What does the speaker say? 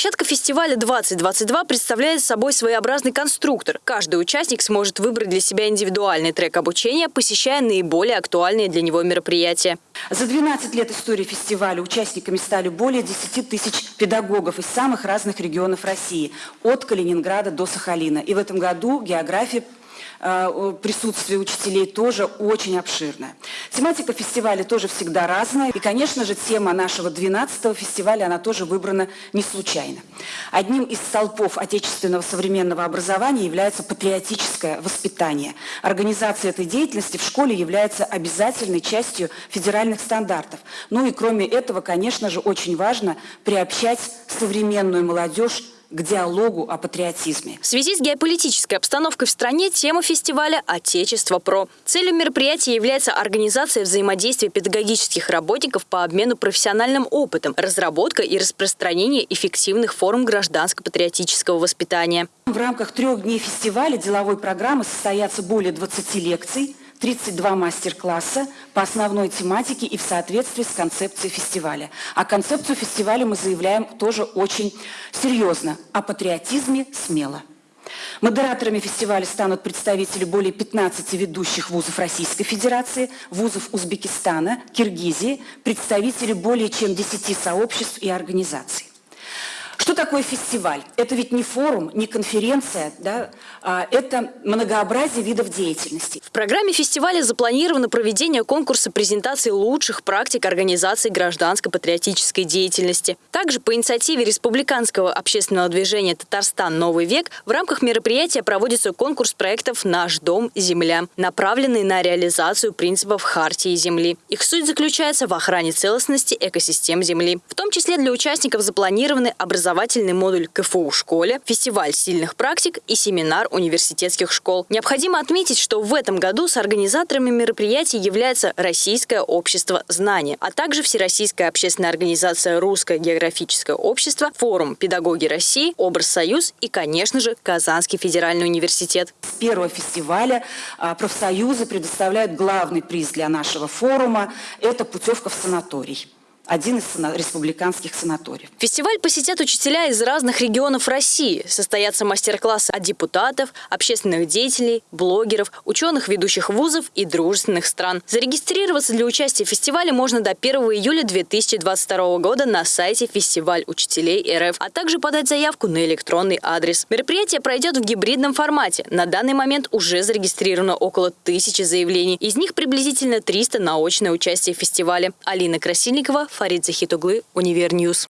Площадка фестиваля 2022 представляет собой своеобразный конструктор. Каждый участник сможет выбрать для себя индивидуальный трек обучения, посещая наиболее актуальные для него мероприятия. За 12 лет истории фестиваля участниками стали более 10 тысяч педагогов из самых разных регионов России, от Калининграда до Сахалина. И в этом году география присутствие учителей тоже очень обширное. Тематика фестиваля тоже всегда разная. И, конечно же, тема нашего 12-го фестиваля, она тоже выбрана не случайно. Одним из столпов отечественного современного образования является патриотическое воспитание. Организация этой деятельности в школе является обязательной частью федеральных стандартов. Ну и кроме этого, конечно же, очень важно приобщать современную молодежь к диалогу о патриотизме. В связи с геополитической обстановкой в стране тема фестиваля «Отечество ПРО». Целью мероприятия является организация взаимодействия педагогических работников по обмену профессиональным опытом, разработка и распространение эффективных форм гражданско-патриотического воспитания. В рамках трех дней фестиваля деловой программы состоятся более 20 лекций, 32 мастер-класса по основной тематике и в соответствии с концепцией фестиваля. А концепцию фестиваля мы заявляем тоже очень серьезно. О патриотизме смело. Модераторами фестиваля станут представители более 15 ведущих вузов Российской Федерации, вузов Узбекистана, Киргизии, представители более чем 10 сообществ и организаций. Что такое фестиваль? Это ведь не форум, не конференция, да? а это многообразие видов деятельности. В программе фестиваля запланировано проведение конкурса презентации лучших практик организации гражданско-патриотической деятельности. Также по инициативе Республиканского общественного движения «Татарстан. Новый век» в рамках мероприятия проводится конкурс проектов «Наш дом. Земля», направленный на реализацию принципов Хартии Земли. Их суть заключается в охране целостности экосистем Земли. В том числе для участников запланированы образовательные образовательный модуль КФУ в школе, фестиваль сильных практик и семинар университетских школ. Необходимо отметить, что в этом году с организаторами мероприятий является Российское общество знания, а также Всероссийская общественная организация Русское географическое общество, Форум «Педагоги России», Образ Союз и, конечно же, Казанский федеральный университет. С первого фестиваля а, профсоюзы предоставляют главный приз для нашего форума – это путевка в санаторий один из республиканских санаториев. Фестиваль посетят учителя из разных регионов России. Состоятся мастер-классы от депутатов, общественных деятелей, блогеров, ученых ведущих вузов и дружественных стран. Зарегистрироваться для участия в фестивале можно до 1 июля 2022 года на сайте Фестиваль учителей РФ, а также подать заявку на электронный адрес. Мероприятие пройдет в гибридном формате. На данный момент уже зарегистрировано около тысячи заявлений. Из них приблизительно 300 на очное участие в фестивале. Алина Красильникова, Фарид Захитуглы, Универ News.